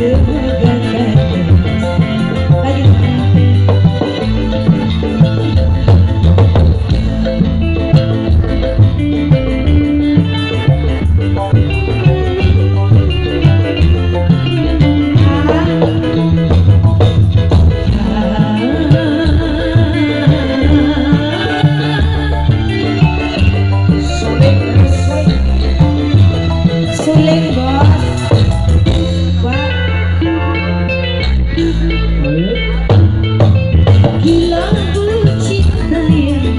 Yeah.